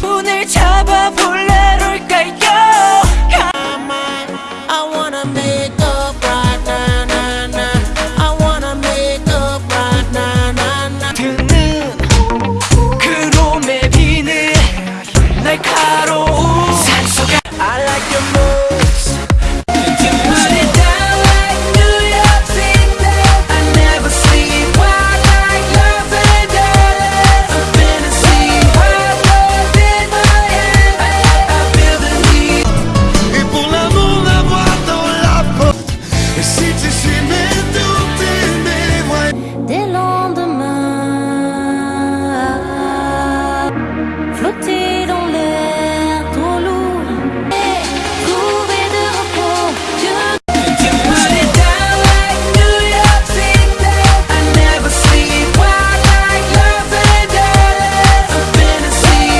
문을 잡아 볼래 se se